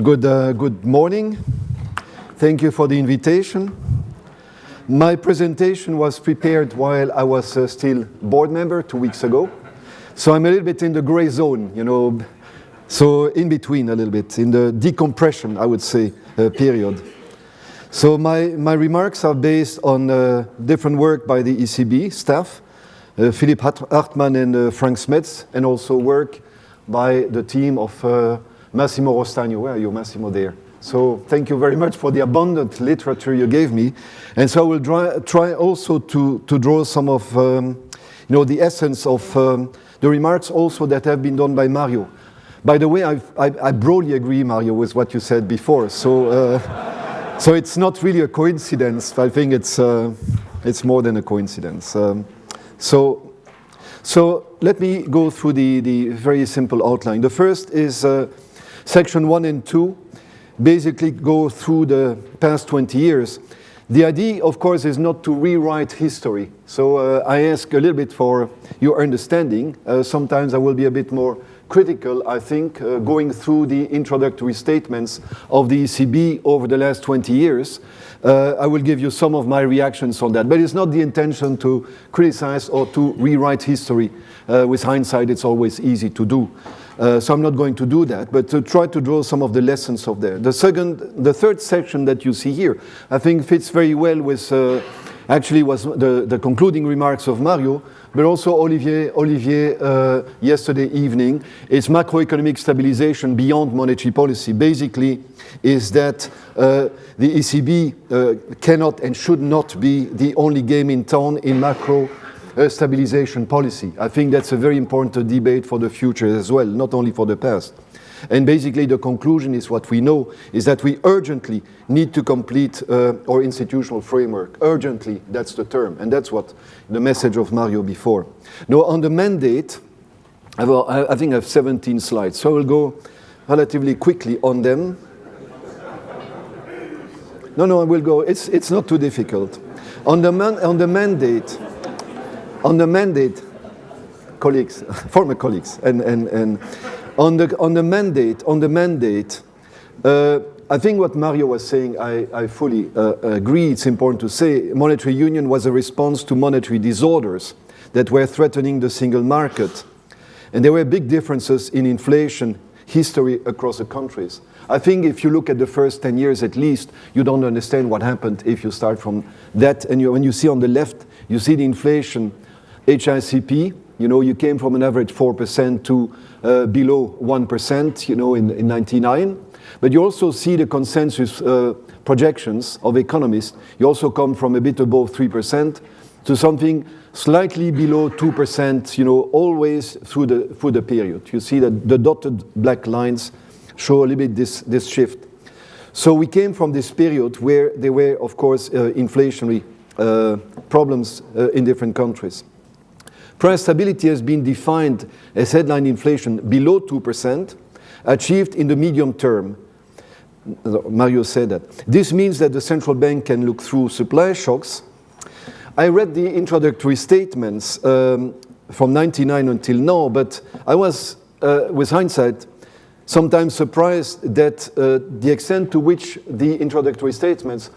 good, uh, good morning. Thank you for the invitation. My presentation was prepared while I was uh, still board member two weeks ago. So I'm a little bit in the gray zone, you know, so in between a little bit, in the decompression, I would say, uh, period. So my, my remarks are based on uh, different work by the ECB staff, uh, Philipp Hartmann and uh, Frank Smets, and also work by the team of uh, Massimo Rostagno. Where are you, Massimo, there? So thank you very much for the abundant literature you gave me. And so I will try, try also to, to draw some of um, you know, the essence of um, the remarks also that have been done by Mario. By the way, I, I broadly agree, Mario, with what you said before. So, uh, so it's not really a coincidence. I think it's, uh, it's more than a coincidence. Um, so, so let me go through the, the very simple outline. The first is uh, section one and two, basically go through the past 20 years. The idea, of course, is not to rewrite history. So uh, I ask a little bit for your understanding. Uh, sometimes I will be a bit more critical, I think, uh, going through the introductory statements of the ECB over the last 20 years. Uh, I will give you some of my reactions on that. But it's not the intention to criticize or to rewrite history. Uh, with hindsight, it's always easy to do. Uh, so I'm not going to do that, but to try to draw some of the lessons of there. The second, the third section that you see here, I think fits very well with, uh, actually was the, the concluding remarks of Mario, but also Olivier, Olivier uh, yesterday evening. It's macroeconomic stabilization beyond monetary policy. Basically, is that uh, the ECB uh, cannot and should not be the only game in town in macro uh, stabilization policy. I think that's a very important debate for the future as well, not only for the past. And basically the conclusion is what we know, is that we urgently need to complete uh, our institutional framework. Urgently, that's the term. And that's what the message of Mario before. Now on the mandate, I, I think I have 17 slides, so I will go relatively quickly on them. No, no, I will go, it's, it's not too difficult. On the, man, on the mandate, on the mandate, colleagues, former colleagues, and, and, and on, the, on the mandate, on the mandate, uh, I think what Mario was saying, I, I fully uh, agree. It's important to say monetary union was a response to monetary disorders that were threatening the single market. And there were big differences in inflation history across the countries. I think if you look at the first 10 years at least, you don't understand what happened if you start from that. And you, when you see on the left, you see the inflation HICP, you know, you came from an average 4% to uh, below 1%, you know, in, in 99. But you also see the consensus uh, projections of economists. You also come from a bit above 3% to something slightly below 2%, you know, always through the, through the period. You see that the dotted black lines show a little bit this, this shift. So we came from this period where there were, of course, uh, inflationary uh, problems uh, in different countries. Price stability has been defined as headline inflation below 2%, achieved in the medium term. Mario said that. This means that the central bank can look through supply shocks. I read the introductory statements um, from 99 until now, but I was, uh, with hindsight, sometimes surprised that uh, the extent to which the introductory statements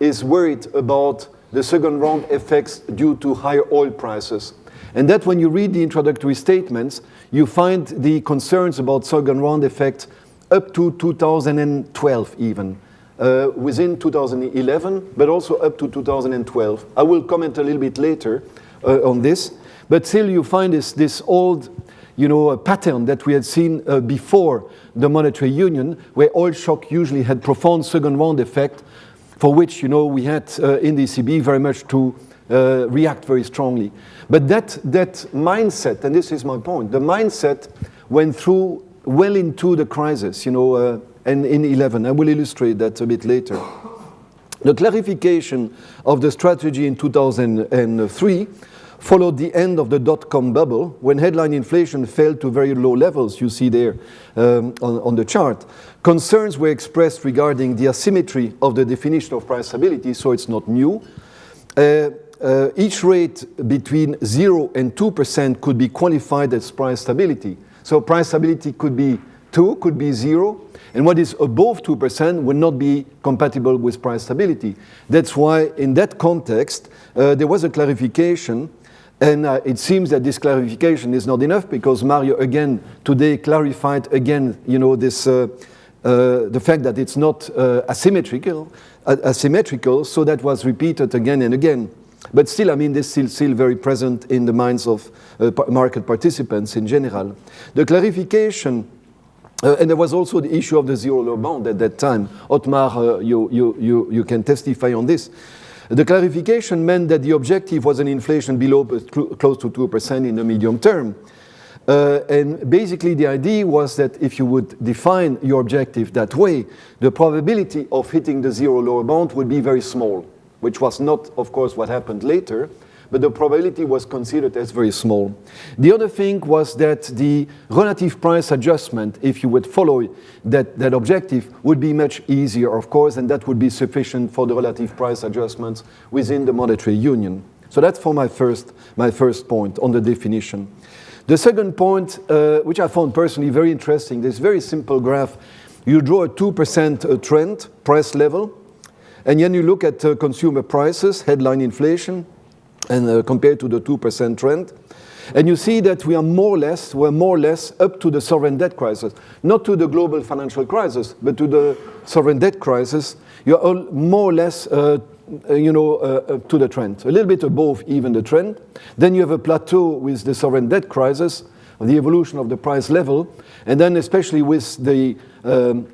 is worried about the second round effects due to higher oil prices. And that when you read the introductory statements, you find the concerns about second round effect up to 2012 even. Uh, within 2011, but also up to 2012. I will comment a little bit later uh, on this, but still you find this, this old you know, pattern that we had seen uh, before the monetary union, where oil shock usually had profound second round effect, for which you know, we had uh, in the ECB very much to uh, react very strongly. But that, that mindset, and this is my point, the mindset went through well into the crisis, you know, uh, and in 11. I will illustrate that a bit later. The clarification of the strategy in 2003 followed the end of the dot-com bubble when headline inflation fell to very low levels, you see there um, on, on, the chart. Concerns were expressed regarding the asymmetry of the definition of price stability, so it's not new. Uh, uh, each rate between 0 and 2% could be qualified as price stability. So price stability could be 2 could be 0, and what is above 2% would not be compatible with price stability. That's why, in that context, uh, there was a clarification and uh, it seems that this clarification is not enough because Mario again today clarified again, you know, this uh, uh, the fact that it's not uh, asymmetrical, uh, asymmetrical. So that was repeated again and again. But still, I mean, this is still, very present in the minds of uh, market participants in general. The clarification uh, and there was also the issue of the zero low bound at that time. Otmar, uh, you, you, you, you can testify on this. The clarification meant that the objective was an inflation below close to 2% in the medium term. Uh, and basically the idea was that if you would define your objective that way, the probability of hitting the zero lower bound would be very small, which was not, of course, what happened later but the probability was considered as very small. The other thing was that the relative price adjustment, if you would follow that, that objective, would be much easier, of course, and that would be sufficient for the relative price adjustments within the monetary union. So that's for my first, my first point on the definition. The second point, uh, which I found personally very interesting, this very simple graph. You draw a 2% uh, trend, price level, and then you look at uh, consumer prices, headline inflation, and uh, compared to the 2% trend. And you see that we are more or less, we're more or less up to the sovereign debt crisis, not to the global financial crisis, but to the sovereign debt crisis. You're all more or less, uh, uh, you know, uh, to the trend, a little bit above even the trend. Then you have a plateau with the sovereign debt crisis, the evolution of the price level, and then especially with the um,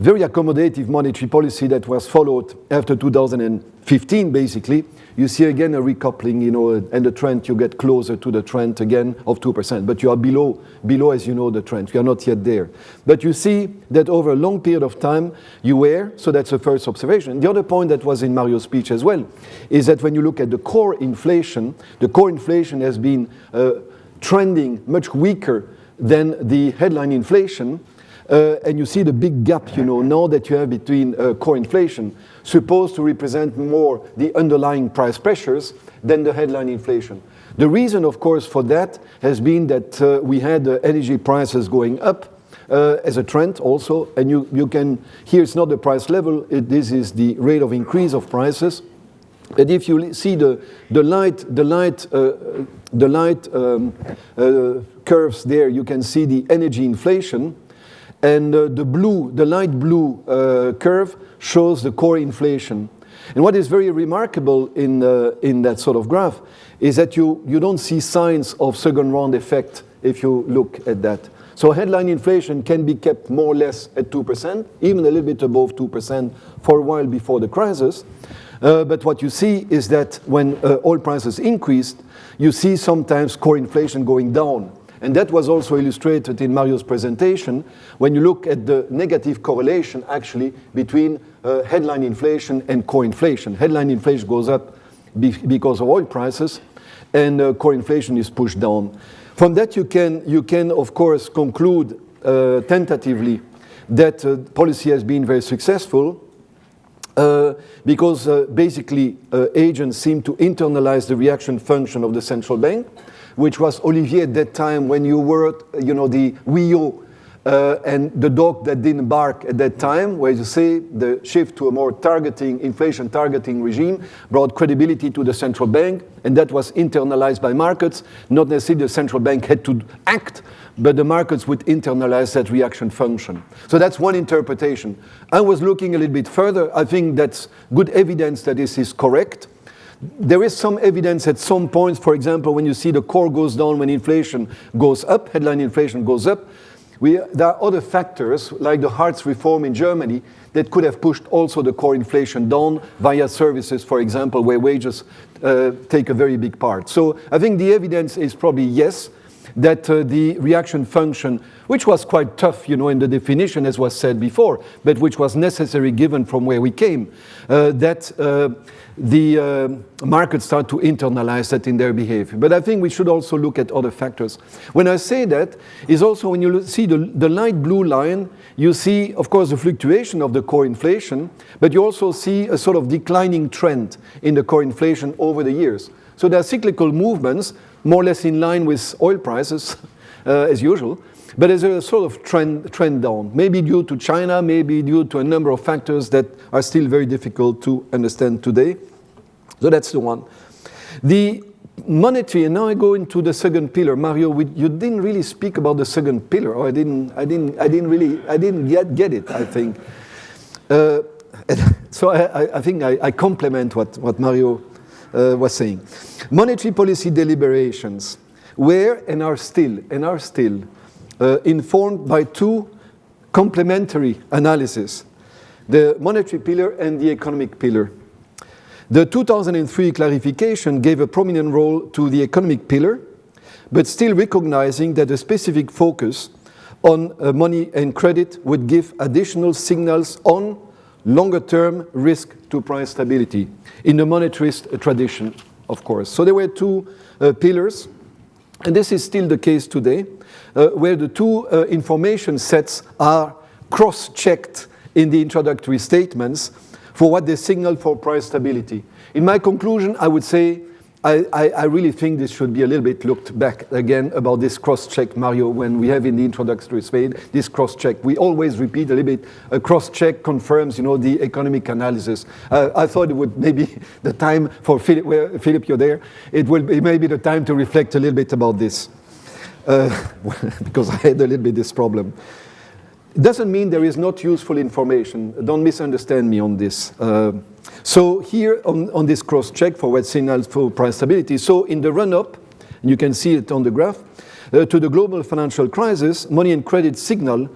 very accommodative monetary policy that was followed after 2015, basically, you see again a recoupling, you know, and the trend, you get closer to the trend again of 2%. But you are below, below, as you know, the trend. You are not yet there. But you see that over a long period of time, you were, so that's the first observation. The other point that was in Mario's speech as well, is that when you look at the core inflation, the core inflation has been uh, trending much weaker than the headline inflation, and you see the big gap, you know, now that you have between uh, core inflation, supposed to represent more the underlying price pressures than the headline inflation. The reason, of course, for that has been that uh, we had uh, energy prices going up uh, as a trend also, and you, you can, here it's not the price level, it, this is the rate of increase of prices. And if you see the, the light, the light, uh, the light um, curves there, you can see the energy inflation, and uh, the blue, the light blue uh, curve shows the core inflation. And what is very remarkable in, uh, in that sort of graph is that you, you don't see signs of second round effect if you look at that. So headline inflation can be kept more or less at 2%, even a little bit above 2% for a while before the crisis. Uh, but what you see is that when uh, oil prices increased, you see sometimes core inflation going down. And that was also illustrated in Mario's presentation when you look at the negative correlation actually between uh, headline inflation and core inflation. Headline inflation goes up be because of oil prices and uh, core inflation is pushed down. From that you can, you can of course conclude uh, tentatively that uh, policy has been very successful uh, because uh, basically uh, agents seem to internalize the reaction function of the central bank which was Olivier at that time when you were, you know, the WEO uh, and the dog that didn't bark at that time, where you see the shift to a more targeting, inflation targeting regime brought credibility to the central bank, and that was internalized by markets. Not necessarily the central bank had to act, but the markets would internalize that reaction function. So that's one interpretation. I was looking a little bit further. I think that's good evidence that this is correct. There is some evidence at some points, for example, when you see the core goes down when inflation goes up, headline inflation goes up, we, there are other factors, like the Hartz reform in Germany, that could have pushed also the core inflation down via services, for example, where wages uh, take a very big part. So I think the evidence is probably yes, that uh, the reaction function, which was quite tough, you know, in the definition, as was said before, but which was necessary given from where we came, uh, that uh, the uh, markets start to internalize that in their behavior. But I think we should also look at other factors. When I say that, is also when you see the, the light blue line, you see, of course, the fluctuation of the core inflation, but you also see a sort of declining trend in the core inflation over the years. So there are cyclical movements, more or less in line with oil prices, uh, as usual. but there's a sort of trend, trend down, maybe due to China, maybe due to a number of factors that are still very difficult to understand today. So that's the one. The monetary, and now I go into the second pillar. Mario, we, you didn't really speak about the second pillar, or I didn't, I didn't, I didn't really, I didn't get, get it, I think. Uh, so I, I, think I, I complement what, what Mario uh, was saying. Monetary policy deliberations were and are still, and are still uh, informed by two complementary analyses, the monetary pillar and the economic pillar. The 2003 clarification gave a prominent role to the economic pillar, but still recognizing that a specific focus on uh, money and credit would give additional signals on longer-term risk to price stability in the monetarist tradition, of course. So there were two uh, pillars, and this is still the case today, uh, where the two uh, information sets are cross-checked in the introductory statements for what they signal for price stability. In my conclusion, I would say I, I, really think this should be a little bit looked back again about this cross-check, Mario, when we have in the introductory slide this cross-check. We always repeat a little bit, a cross-check confirms, you know, the economic analysis. Uh, I thought it would maybe the time for Philipp, Philipp, you're there, it will be maybe the time to reflect a little bit about this. Uh, because I had a little bit this problem. It doesn't mean there is not useful information. Don't misunderstand me on this. Uh, so here on, on this cross-check for what signals for price stability, so in the run-up, and you can see it on the graph, uh, to the global financial crisis, money and credit signal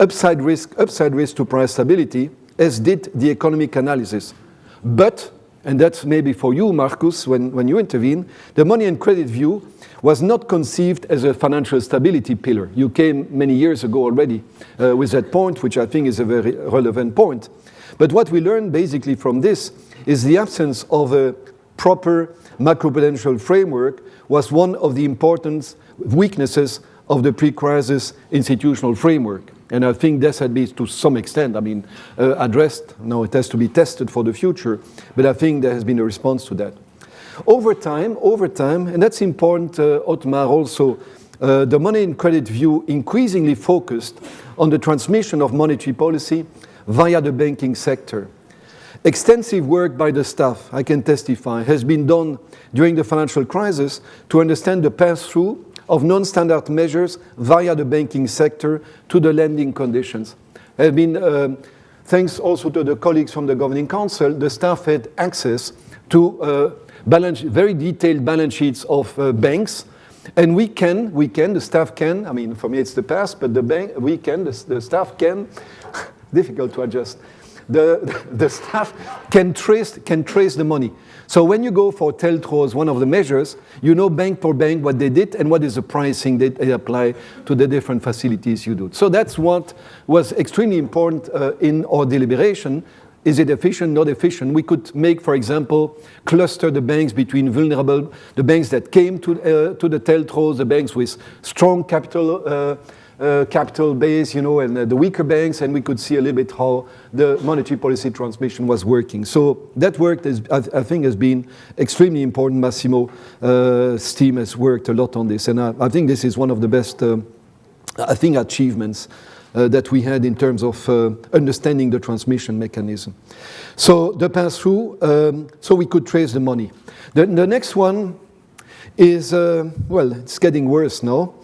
upside risk, upside risk to price stability, as did the economic analysis. But, and that's maybe for you, Marcus, when, when you intervene, the money and credit view was not conceived as a financial stability pillar. You came many years ago already uh, with that point, which I think is a very relevant point. But what we learned basically from this is the absence of a proper macroprudential framework was one of the important weaknesses of the pre-crisis institutional framework. And I think this had been to some extent, I mean, uh, addressed. Now it has to be tested for the future, but I think there has been a response to that. Over time, over time, and that's important, uh, Otmar, also, uh, the money and credit view increasingly focused on the transmission of monetary policy via the banking sector. Extensive work by the staff, I can testify, has been done during the financial crisis to understand the pass-through of non-standard measures via the banking sector to the lending conditions. Have been, uh, thanks also to the colleagues from the Governing Council, the staff had access to uh, balance, very detailed balance sheets of uh, banks, and we can, we can, the staff can, I mean, for me it's the past, but the bank, we can, the, the staff can difficult to adjust. The, the staff can trace, can trace the money. So when you go for TLTROs, one of the measures, you know bank per bank what they did and what is the pricing that they apply to the different facilities you do. So that's what was extremely important uh, in our deliberation. Is it efficient, not efficient? We could make, for example, cluster the banks between vulnerable, the banks that came to, uh, to the TLTROs, the banks with strong capital uh, uh, capital base, you know, and uh, the weaker banks, and we could see a little bit how the monetary policy transmission was working. So that work, is, I, I, think, has been extremely important. Massimo's uh, team has worked a lot on this, and I, I think this is one of the best, um, I think, achievements that we had in terms of uh, understanding the transmission mechanism. So the pass-through, um, so we could trace the money. The, the next one is, uh, well, it's getting worse now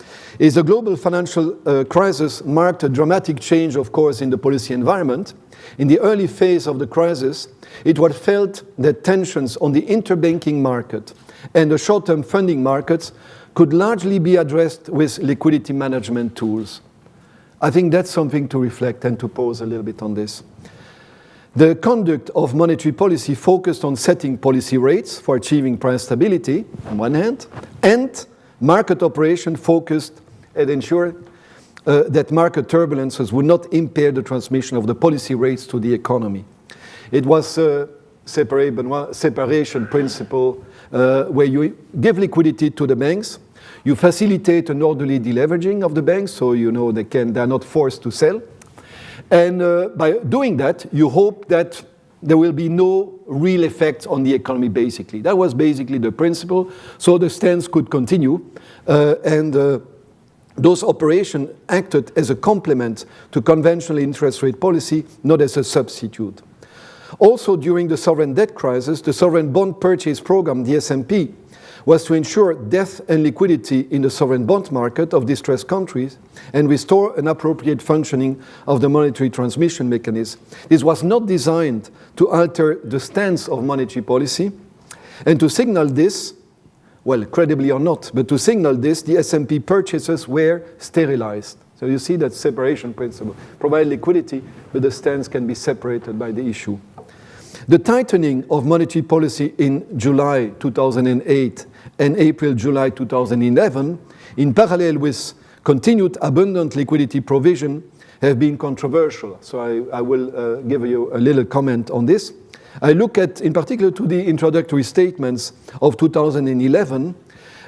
is the global financial uh, crisis marked a dramatic change, of course, in the policy environment. In the early phase of the crisis, it was felt that tensions on the interbanking market and the short-term funding markets could largely be addressed with liquidity management tools. I think that's something to reflect and to pause a little bit on this. The conduct of monetary policy focused on setting policy rates for achieving price stability, on one hand, and market operation focused at ensuring uh, that market turbulences would not impair the transmission of the policy rates to the economy. It was a separation principle uh, where you give liquidity to the banks, you facilitate an orderly deleveraging of the banks, so you know they can they're not forced to sell. And uh, by doing that, you hope that there will be no real effect on the economy, basically. That was basically the principle. So the stance could continue. Uh, and uh, those operations acted as a complement to conventional interest rate policy, not as a substitute. Also, during the sovereign debt crisis, the sovereign bond purchase program, the SMP, was to ensure depth and liquidity in the sovereign bond market of distressed countries and restore an appropriate functioning of the monetary transmission mechanism. This was not designed to alter the stance of monetary policy, and to signal this, well, credibly or not, but to signal this, the SMP purchases were sterilized. So you see that separation principle. Provide liquidity, but the stance can be separated by the issue. The tightening of monetary policy in July 2008 and April-July 2011, in parallel with continued abundant liquidity provision, have been controversial. So I, I will uh, give you a little comment on this. I look at, in particular, to the introductory statements of 2011,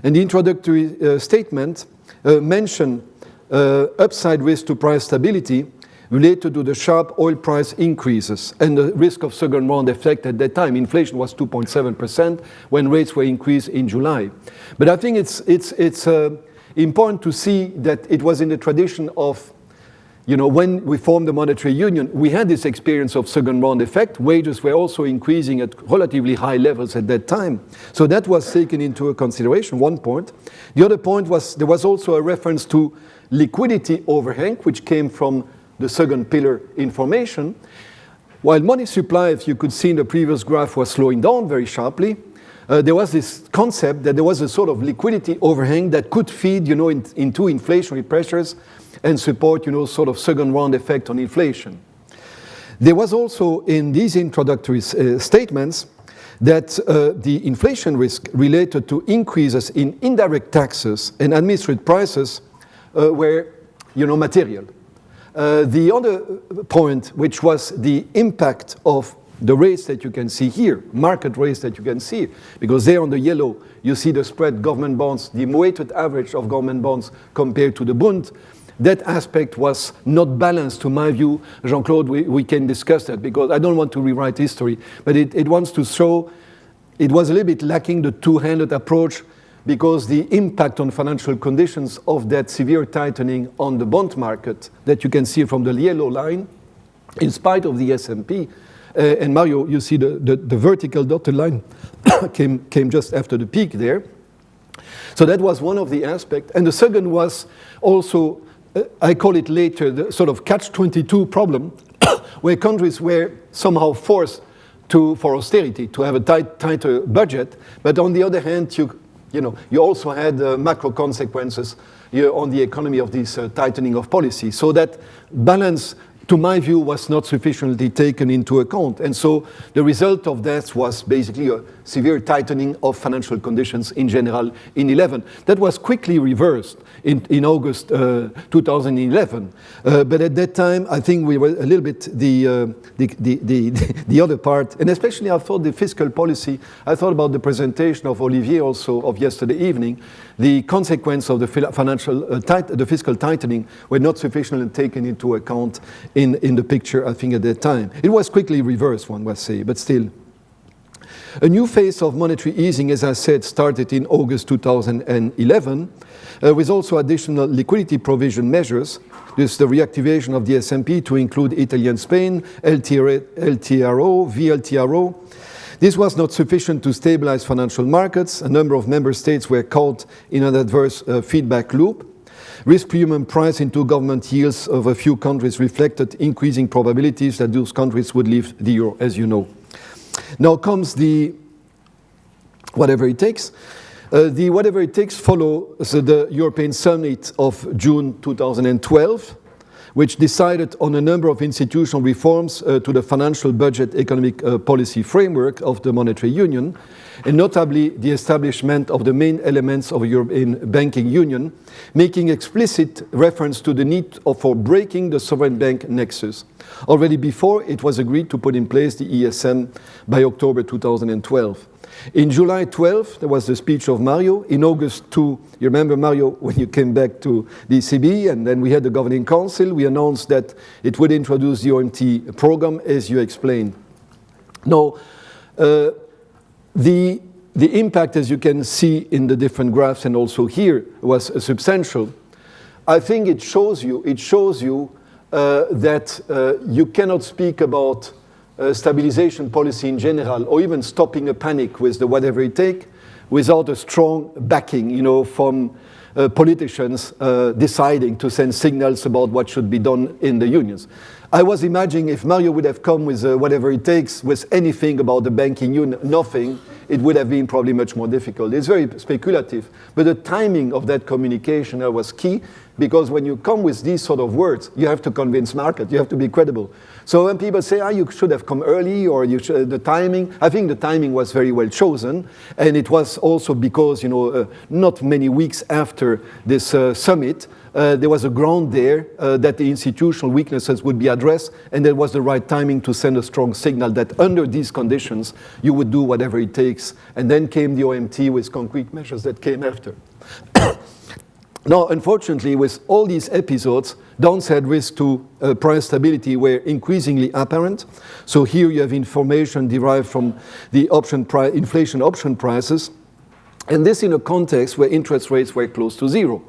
and the introductory uh, statement uh, mention uh, upside risk to price stability related to the sharp oil price increases and the risk of second round effect at that time. Inflation was 2.7% when rates were increased in July. But I think it's, it's, it's uh, important to see that it was in the tradition of you know, when we formed the monetary union, we had this experience of second round effect. Wages were also increasing at relatively high levels at that time. So that was taken into consideration, one point. The other point was there was also a reference to liquidity overhang, which came from the second pillar information. While money supply, as you could see in the previous graph, was slowing down very sharply, uh, there was this concept that there was a sort of liquidity overhang that could feed, you know, in, into inflationary pressures and support, you know, sort of second round effect on inflation. There was also in these introductory uh, statements that uh, the inflation risk related to increases in indirect taxes and administrative prices uh, were, you know, material. Uh, the other point, which was the impact of the rates that you can see here, market rates that you can see, because there on the yellow, you see the spread government bonds, the weighted average of government bonds compared to the Bund. That aspect was not balanced, to my view. Jean-Claude, we, we can discuss that because I don't want to rewrite history, but it, it wants to show it was a little bit lacking the two-handed approach because the impact on financial conditions of that severe tightening on the bond market that you can see from the yellow line, in spite of the SMP, uh, and Mario, you see the, the, the vertical dotted line came, came just after the peak there. So that was one of the aspects. And the second was also, uh, I call it later, the sort of catch-22 problem, where countries were somehow forced to, for austerity, to have a tight, tighter budget. But on the other hand, you you know, you also had uh, macro consequences on the economy of this uh, tightening of policy. So that balance to my view, was not sufficiently taken into account. And so the result of that was basically a severe tightening of financial conditions in general in 11. That was quickly reversed in, in August uh, 2011. Uh, but at that time, I think we were a little bit the, uh, the, the, the, the, other part, and especially I thought the fiscal policy, I thought about the presentation of Olivier also of yesterday evening, the consequence of the financial, uh, tight, the fiscal tightening were not sufficiently taken into account in, in the picture, I think, at that time. It was quickly reversed, one must say, but still. A new phase of monetary easing, as I said, started in August 2011, uh, with also additional liquidity provision measures. This the reactivation of the SMP to include Italy and Spain, LTRO, VLTRO. This was not sufficient to stabilize financial markets. A number of member states were caught in an adverse uh, feedback loop. Risk premium price into government yields of a few countries reflected increasing probabilities that those countries would leave the euro, as you know. Now comes the whatever it takes. Uh, the whatever it takes follows the European Summit of June 2012, which decided on a number of institutional reforms uh, to the financial budget economic uh, policy framework of the monetary union, and notably the establishment of the main elements of a European banking union, making explicit reference to the need for breaking the sovereign bank nexus. Already before, it was agreed to put in place the ESM by October 2012. In July 12, there was the speech of Mario. In August 2, you remember, Mario, when you came back to the ECB, and then we had the Governing Council, we announced that it would introduce the OMT program, as you explained. Now, uh, the, the impact, as you can see in the different graphs and also here, was substantial. I think it shows you, it shows you uh, that uh, you cannot speak about uh, stabilization policy in general or even stopping a panic with the whatever it take without a strong backing, you know, from uh, politicians uh, deciding to send signals about what should be done in the unions. I was imagining if Mario would have come with uh, whatever it takes with anything about the banking union, nothing, it would have been probably much more difficult. It's very speculative, but the timing of that communication was key because when you come with these sort of words, you have to convince market, you have to be credible. So when people say, ah, you should have come early or you should, the timing, I think the timing was very well chosen. And it was also because, you know, uh, not many weeks after this uh, summit, uh, there was a ground there uh, that the institutional weaknesses would be addressed, and there was the right timing to send a strong signal that under these conditions, you would do whatever it takes. And then came the OMT with concrete measures that came after. Now, unfortunately, with all these episodes, downside risk to uh, price stability were increasingly apparent. So here you have information derived from the option inflation option prices, and this in a context where interest rates were close to zero.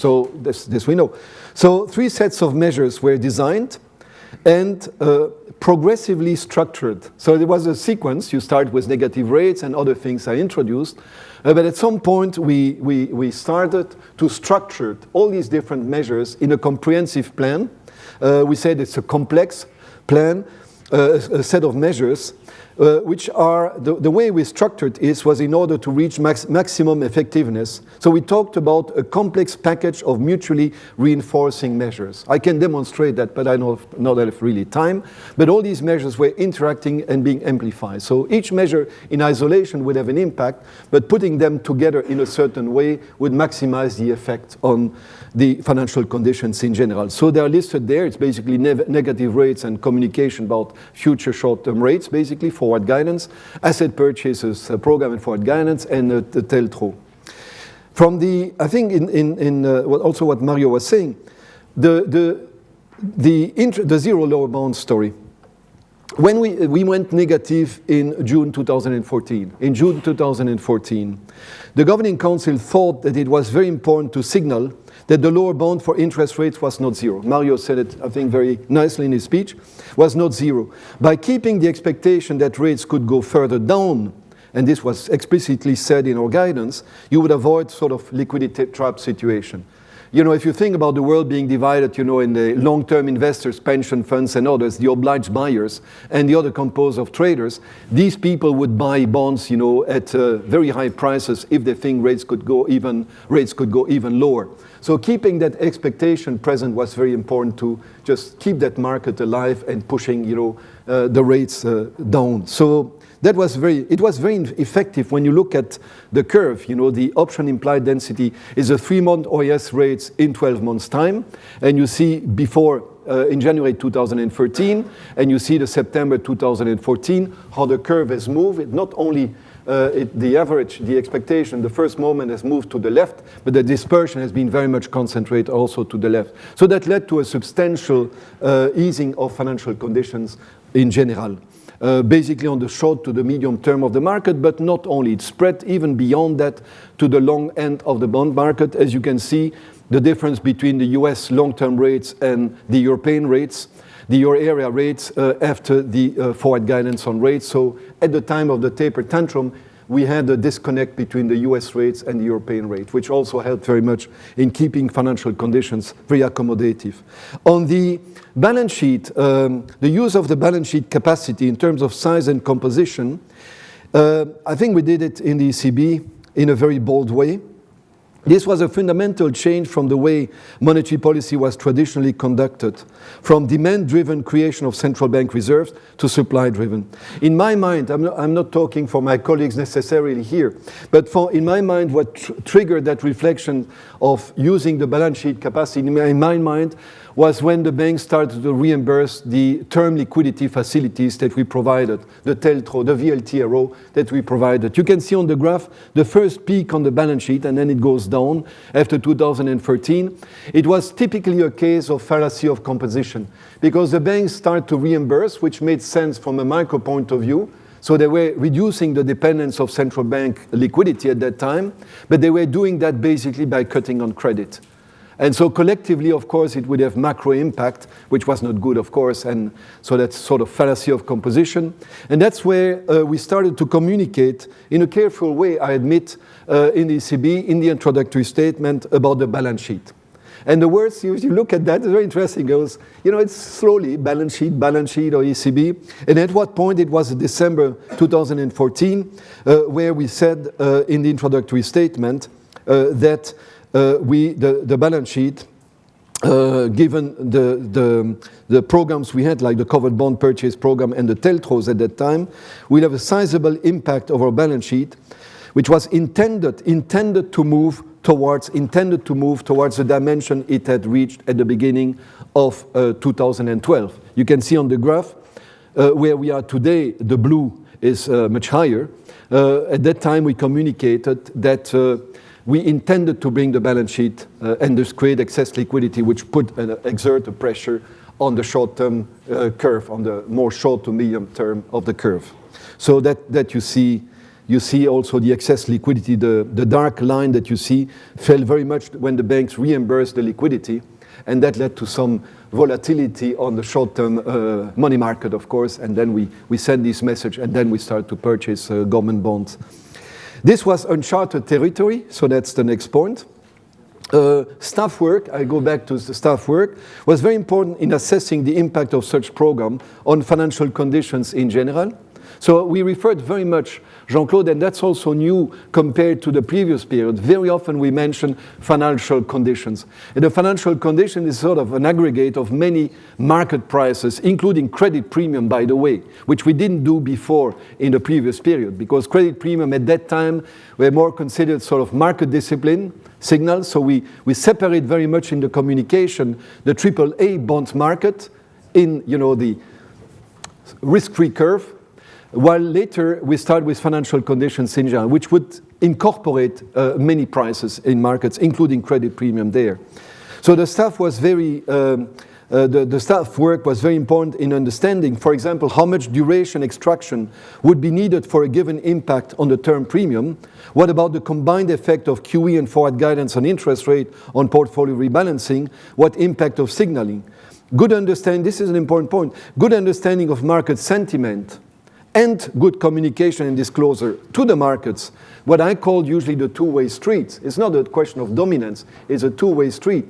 So this, this we know. So three sets of measures were designed and uh, progressively structured. So there was a sequence. You start with negative rates and other things are introduced. Uh, but at some point, we, we, we started to structure all these different measures in a comprehensive plan. Uh, we said it's a complex plan, uh, a set of measures uh, which are, the, the, way we structured is was in order to reach max, maximum effectiveness. So we talked about a complex package of mutually reinforcing measures. I can demonstrate that, but I don't, not have really time. But all these measures were interacting and being amplified. So each measure in isolation would have an impact, but putting them together in a certain way would maximize the effect on the financial conditions in general. So they are listed there. It's basically ne negative rates and communication about future short-term rates, basically forward guidance, asset purchases uh, program and forward guidance, and the TLTRO. From the, I think in, in, in uh, also what Mario was saying, the, the, the, the zero lower bound story. When we, we went negative in June 2014, in June 2014, the Governing Council thought that it was very important to signal that the lower bound for interest rates was not zero. Mario said it, I think, very nicely in his speech, was not zero. By keeping the expectation that rates could go further down, and this was explicitly said in our guidance, you would avoid sort of liquidity trap situation you know, if you think about the world being divided, you know, in the long-term investors, pension funds and others, the obliged buyers, and the other composed of traders, these people would buy bonds, you know, at uh, very high prices if they think rates could go even, rates could go even lower. So keeping that expectation present was very important to just keep that market alive and pushing, you know, uh, the rates uh, down. So that was very, it was very effective when you look at the curve. You know, the option implied density is a three-month OIS rates in 12 months' time. And you see before, uh, in January 2013, and you see the September 2014, how the curve has moved. It not only uh, it, the average, the expectation, the first moment has moved to the left, but the dispersion has been very much concentrated also to the left. So that led to a substantial uh, easing of financial conditions in general uh, basically on the short to the medium term of the market, but not only. It spread even beyond that to the long end of the bond market. As you can see, the difference between the US long-term rates and the European rates, the euro area rates uh, after the uh, forward guidance on rates. So at the time of the taper tantrum, we had a disconnect between the US rates and the European rate, which also helped very much in keeping financial conditions very accommodative. On the balance sheet, um, the use of the balance sheet capacity in terms of size and composition, uh, I think we did it in the ECB in a very bold way. This was a fundamental change from the way monetary policy was traditionally conducted, from demand-driven creation of central bank reserves to supply-driven. In my mind, I'm not, I'm not, talking for my colleagues necessarily here, but for, in my mind, what tr triggered that reflection of using the balance sheet capacity, in my mind, was when the banks started to reimburse the term liquidity facilities that we provided, the TLTRO, the VLTRO that we provided. You can see on the graph the first peak on the balance sheet and then it goes down after 2013. It was typically a case of fallacy of composition because the banks started to reimburse, which made sense from a micro point of view, so they were reducing the dependence of central bank liquidity at that time, but they were doing that basically by cutting on credit. And so collectively, of course, it would have macro impact, which was not good, of course. And so that's sort of fallacy of composition. And that's where uh, we started to communicate in a careful way, I admit, uh, in the ECB, in the introductory statement about the balance sheet. And the words, you, you look at that, it's very interesting. It goes, you know, it's slowly balance sheet, balance sheet, or ECB. And at what point it was December 2014, uh, where we said uh, in the introductory statement uh, that we, the, the balance sheet, uh, given the, the, the, programs we had, like the covered bond purchase program and the TLTROs at that time, will have a sizable impact of our balance sheet, which was intended, intended to move towards, intended to move towards the dimension it had reached at the beginning of uh, 2012. You can see on the graph uh, where we are today, the blue is uh, much higher. Uh, at that time, we communicated that uh, we intended to bring the balance sheet uh, and thus create excess liquidity, which put exert a pressure on the short-term curve, on the more short to medium term of the curve. So that, that you see you see also the excess liquidity, the, the dark line that you see fell very much when the banks reimbursed the liquidity, and that led to some volatility on the short-term uh, money market, of course, and then we, we send this message, and then we start to purchase uh, government bonds. This was uncharted territory, so that's the next point. Uh, staff work, I go back to the staff work, was very important in assessing the impact of such program on financial conditions in general. So we referred very much Jean-Claude, and that's also new compared to the previous period. Very often we mention financial conditions. And the financial condition is sort of an aggregate of many market prices, including credit premium, by the way, which we didn't do before in the previous period, because credit premium at that time were more considered sort of market discipline signals. So we, we separate very much in the communication the AAA bond market in you know, the risk-free curve, while later we start with financial conditions in general, which would incorporate uh, many prices in markets, including credit premium there. So the staff was very, um, uh, the, the, staff work was very important in understanding, for example, how much duration extraction would be needed for a given impact on the term premium. What about the combined effect of QE and forward guidance on interest rate on portfolio rebalancing? What impact of signaling? Good understanding, this is an important point, good understanding of market sentiment and good communication and disclosure to the markets, what I call usually the two-way street, it's not a question of dominance, it's a two-way street,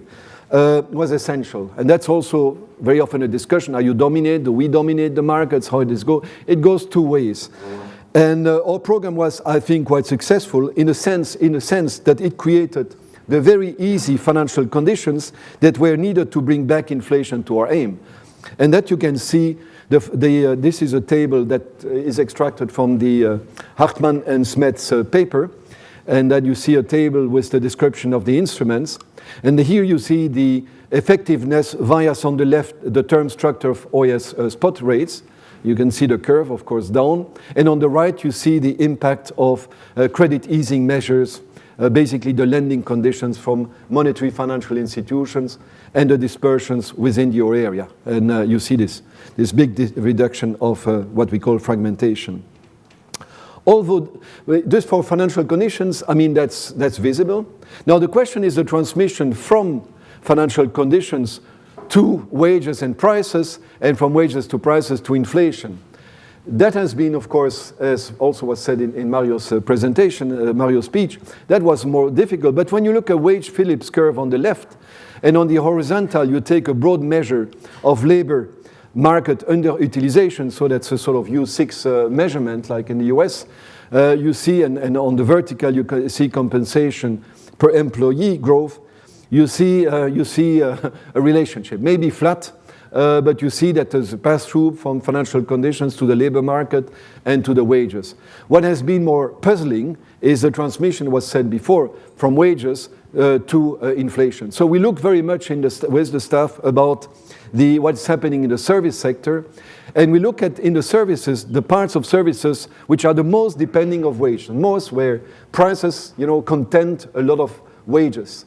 uh, was essential. And that's also very often a discussion, are you dominate, do we dominate the markets, how does it go? It goes two ways. And uh, our program was, I think, quite successful in a sense, in a sense that it created the very easy financial conditions that were needed to bring back inflation to our aim. And that you can see the, the, uh, this is a table that is extracted from the uh, Hartmann and Smets uh, paper. And then you see a table with the description of the instruments. And here you see the effectiveness via on the left the term structure of OIS uh, spot rates. You can see the curve, of course, down. And on the right, you see the impact of uh, credit easing measures, uh, basically the lending conditions from monetary financial institutions and the dispersions within euro area. And uh, you see this this big reduction of uh, what we call fragmentation. Although, just for financial conditions, I mean, that's, that's visible. Now, the question is the transmission from financial conditions to wages and prices, and from wages to prices to inflation. That has been, of course, as also was said in, in Mario's uh, presentation, uh, Mario's speech, that was more difficult. But when you look at wage Phillips curve on the left, and on the horizontal, you take a broad measure of labor market underutilization, so that's a sort of U6 uh, measurement like in the US, uh, you see, and, and, on the vertical you see compensation per employee growth, you see, uh, you see uh, a relationship, maybe flat, uh, but you see that there's a pass-through from financial conditions to the labor market and to the wages. What has been more puzzling is the transmission was said before from wages uh, to inflation. So we look very much the with the staff about the, what's happening in the service sector. And we look at in the services, the parts of services which are the most depending of wage, most where prices, you know, content a lot of wages.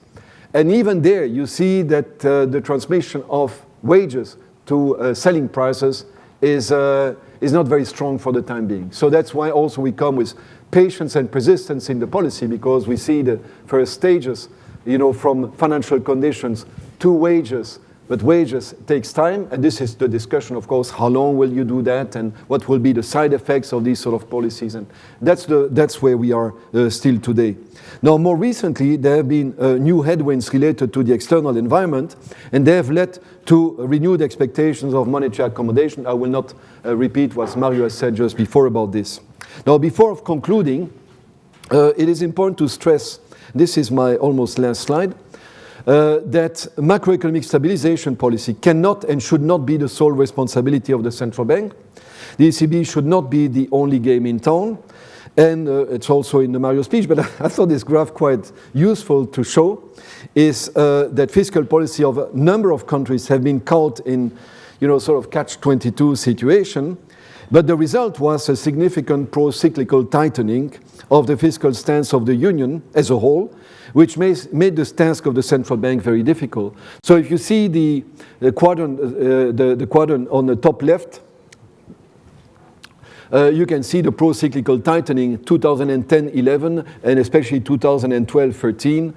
And even there, you see that uh, the transmission of wages to uh, selling prices is, uh, is not very strong for the time being. So that's why also we come with patience and persistence in the policy because we see the first stages you know, from financial conditions to wages but wages takes time, and this is the discussion, of course, how long will you do that, and what will be the side effects of these sort of policies, and that's, the, that's where we are uh, still today. Now, more recently, there have been uh, new headwinds related to the external environment, and they have led to renewed expectations of monetary accommodation. I will not uh, repeat what Mario has said just before about this. Now, before concluding, uh, it is important to stress, this is my almost last slide, uh, that macroeconomic stabilization policy cannot and should not be the sole responsibility of the central bank. The ECB should not be the only game in town. And uh, it's also in the Mario speech, but I thought this graph quite useful to show, is uh, that fiscal policy of a number of countries have been caught in, you know, sort of catch-22 situation, but the result was a significant pro-cyclical tightening of the fiscal stance of the Union as a whole, which made the task of the central bank very difficult. So if you see the, the quadrant, uh, the, the quadrant on the top left, uh, you can see the pro-cyclical tightening 2010-11 and especially 2012-13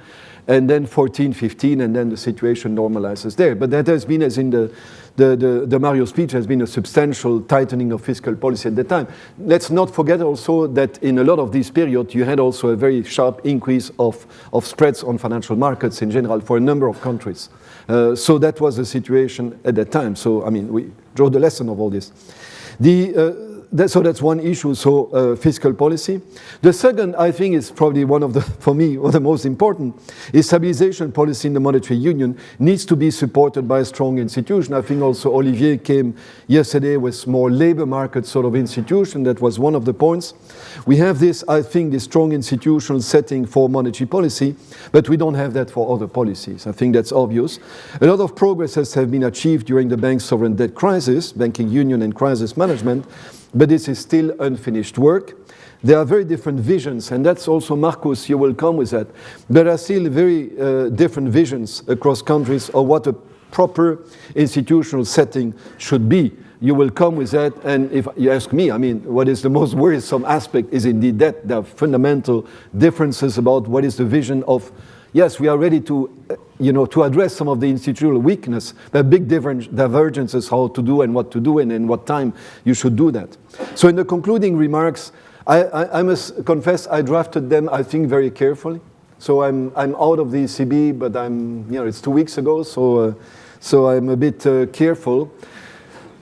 and then 14, 15, and then the situation normalizes there. But that has been, as in the, the, the, the, Mario speech, has been a substantial tightening of fiscal policy at the time. Let's not forget also that in a lot of these periods, you had also a very sharp increase of, of spreads on financial markets in general for a number of countries. Uh, so that was the situation at that time. So, I mean, we draw the lesson of all this. The, uh, that, so that's one issue, so uh, fiscal policy. The second, I think, is probably one of the, for me, of the most important, is stabilization policy in the monetary union needs to be supported by a strong institution. I think also Olivier came yesterday with more labor market sort of institution. That was one of the points. We have this, I think, this strong institutional setting for monetary policy, but we don't have that for other policies. I think that's obvious. A lot of progress has been achieved during the bank sovereign debt crisis, banking union and crisis management, but this is still unfinished work. There are very different visions, and that's also, Markus, you will come with that. There are still very uh, different visions across countries of what a proper institutional setting should be. You will come with that, and if you ask me, I mean, what is the most worrisome aspect is indeed that are fundamental differences about what is the vision of yes, we are ready to, you know, to address some of the institutional weakness, are big divergences how to do and what to do and in what time you should do that. So in the concluding remarks, I, I, I must confess I drafted them, I think, very carefully. So I'm, I'm out of the ECB, but I'm, you know, it's two weeks ago, so, uh, so I'm a bit uh, careful.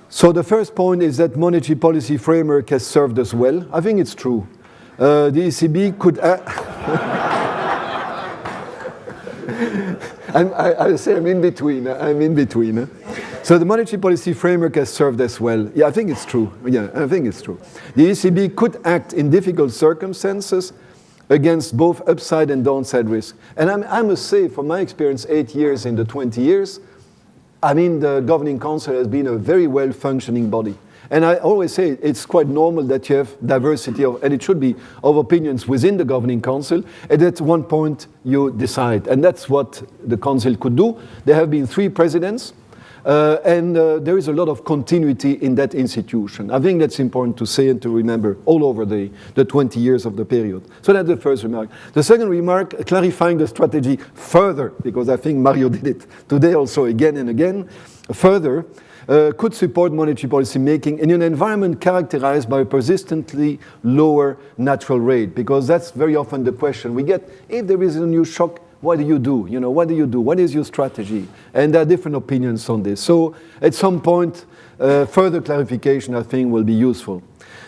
So the first point is that monetary policy framework has served us well. I think it's true. Uh, the ECB could... I'm, I, I say I'm in between. Uh, I'm in between. Uh. So the monetary policy framework has served us well. Yeah, I think it's true. Yeah, I think it's true. The ECB could act in difficult circumstances against both upside and downside risk. And I'm, i must say, from my experience, eight years in the 20 years, I mean, the governing council has been a very well-functioning body. And I always say it's quite normal that you have diversity of, and it should be, of opinions within the governing council, and at one point you decide. And that's what the council could do. There have been three presidents, uh, and uh, there is a lot of continuity in that institution. I think that's important to say and to remember all over the, the 20 years of the period. So that's the first remark. The second remark, clarifying the strategy further, because I think Mario did it today also again and again, further, uh, could support monetary policy making in an environment characterized by a persistently lower natural rate, because that's very often the question we get. If there is a new shock, what do you do? You know, what do you do? What is your strategy? And there are different opinions on this. So at some point, uh, further clarification, I think, will be useful.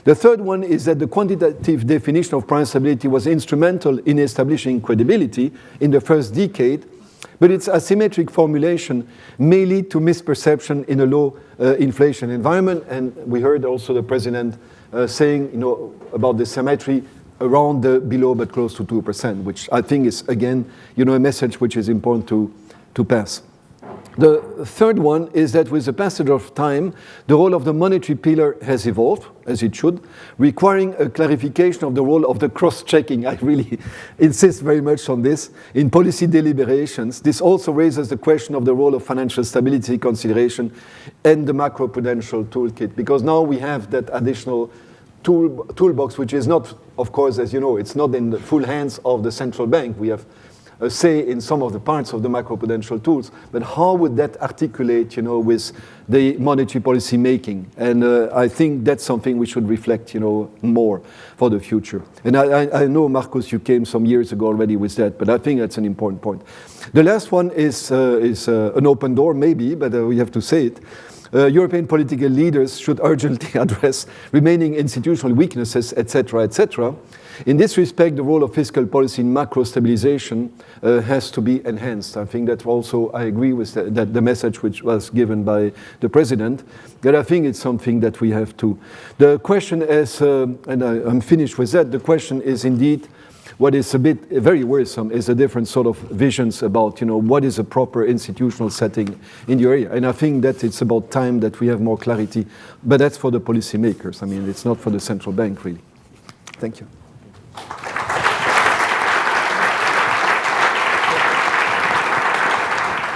The third one is that the quantitative definition of price stability was instrumental in establishing credibility in the first decade but its asymmetric formulation may lead to misperception in a low uh, inflation environment. And we heard also the president uh, saying you know, about the symmetry around the below but close to 2%, which I think is, again, you know, a message which is important to, to pass. The third one is that with the passage of time, the role of the monetary pillar has evolved, as it should, requiring a clarification of the role of the cross-checking. I really insist very much on this. In policy deliberations, this also raises the question of the role of financial stability consideration and the macroprudential toolkit, because now we have that additional tool, toolbox, which is not, of course, as you know, it's not in the full hands of the central bank. We have uh, say in some of the parts of the macroprudential tools, but how would that articulate, you know, with the monetary policy making? And uh, I think that's something we should reflect, you know, more for the future. And I, I, I, know, Markus, you came some years ago already with that, but I think that's an important point. The last one is, uh, is uh, an open door, maybe, but uh, we have to say it. Uh, European political leaders should urgently address remaining institutional weaknesses, etc., etc. In this respect, the role of fiscal policy in macro stabilization uh, has to be enhanced. I think that also I agree with the, that the message which was given by the president, that I think it's something that we have to. The question is, uh, and I, I'm finished with that, the question is indeed, what is a bit very worrisome is a different sort of visions about, you know, what is a proper institutional setting in the area. And I think that it's about time that we have more clarity, but that's for the policymakers. I mean, it's not for the central bank, really. Thank you.